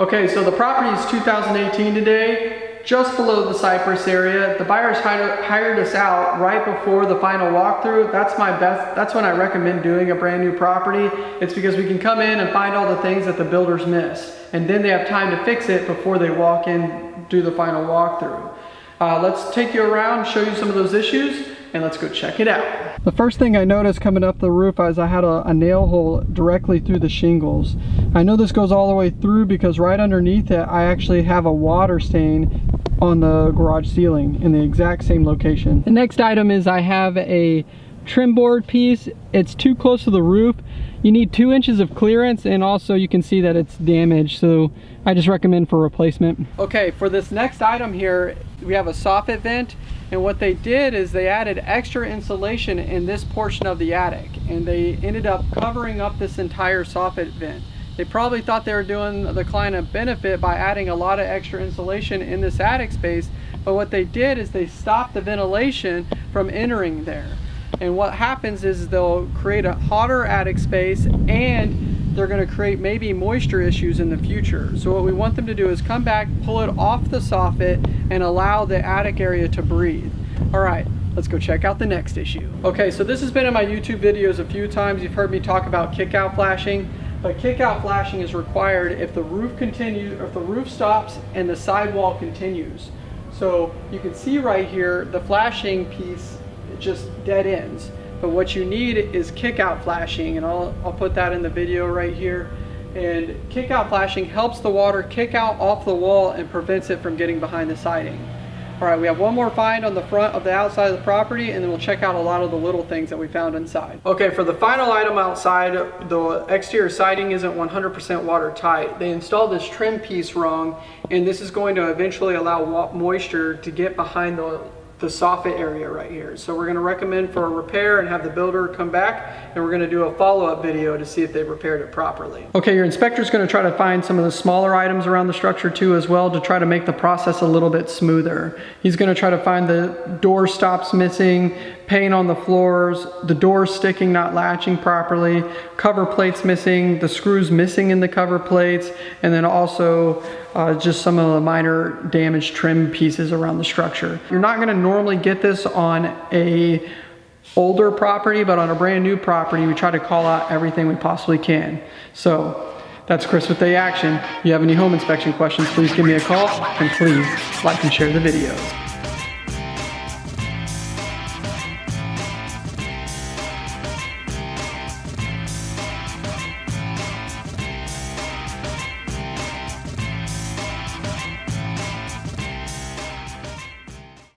Okay, so the property is 2018 today, just below the Cypress area. The buyers hired, us out right before the final walkthrough. That's my best, that's when I recommend doing a brand new property. It's because we can come in and find all the things that the builders miss. And then they have time to fix it before they walk in, do the final walkthrough. Uh, let's take you around, show you some of those issues, and let's go check it out. The first thing I noticed coming up the roof is I had a, a, nail hole directly through the shingles. I know this goes all the way through because right underneath it I actually have a water stain on the garage ceiling in the exact same location. The next item is I have a trim board piece. It's too close to the roof. You need two inches of clearance and also you can see that it's damaged. So I just recommend for replacement. Okay, for this next item here, we have a soffit vent and what they did is they added extra insulation in this portion of the attic and they ended up covering up this entire soffit vent. They probably thought they were doing the client a benefit by adding a lot of extra insulation in this attic space, but what they did is they stopped the ventilation from entering there. And what happens is they'll create a hotter attic space and they're going to create maybe moisture issues in the future. So what we want them to do is come back, pull it off the soffit and allow the attic area to breathe. All right, let's go check out the next issue. Okay, so this has been in my YouTube videos a few times. You've heard me talk about kick-out flashing, but kick-out flashing is required if the roof continues, if the roof stops and the sidewall continues. So you can see right here, the flashing piece just dead ends. But what you need is kick out flashing and I'll, I'll put that in the video right here. And kick out flashing helps the water kick out off the wall and prevents it from getting behind the siding. All right, we have one more find on the front of the outside of the property and then we'll check out a lot of the little things that we found inside. Okay, for the final item outside, the exterior siding isn't 100% watertight. They installed this trim piece wrong and this is going to eventually allow moisture to get behind the the soffit area right here. So we're gonna recommend for a repair and have the builder come back and we're gonna do a follow-up video to see if they repaired it properly. Okay, your inspector's gonna try to find some of the smaller items around the structure too as well to try to make the process a little bit smoother. He's gonna try to find the door stops missing, paint on the floors, the doors sticking, not latching properly, cover plates missing, the screws missing in the cover plates, and then also uh, just some of the minor damaged trim pieces around the structure. You're not gonna normally get this on a older property, but on a brand new property, we try to call out everything we possibly can. So that's Chris with A Action. If you have any home inspection questions, please give me a call and please like and share the videos.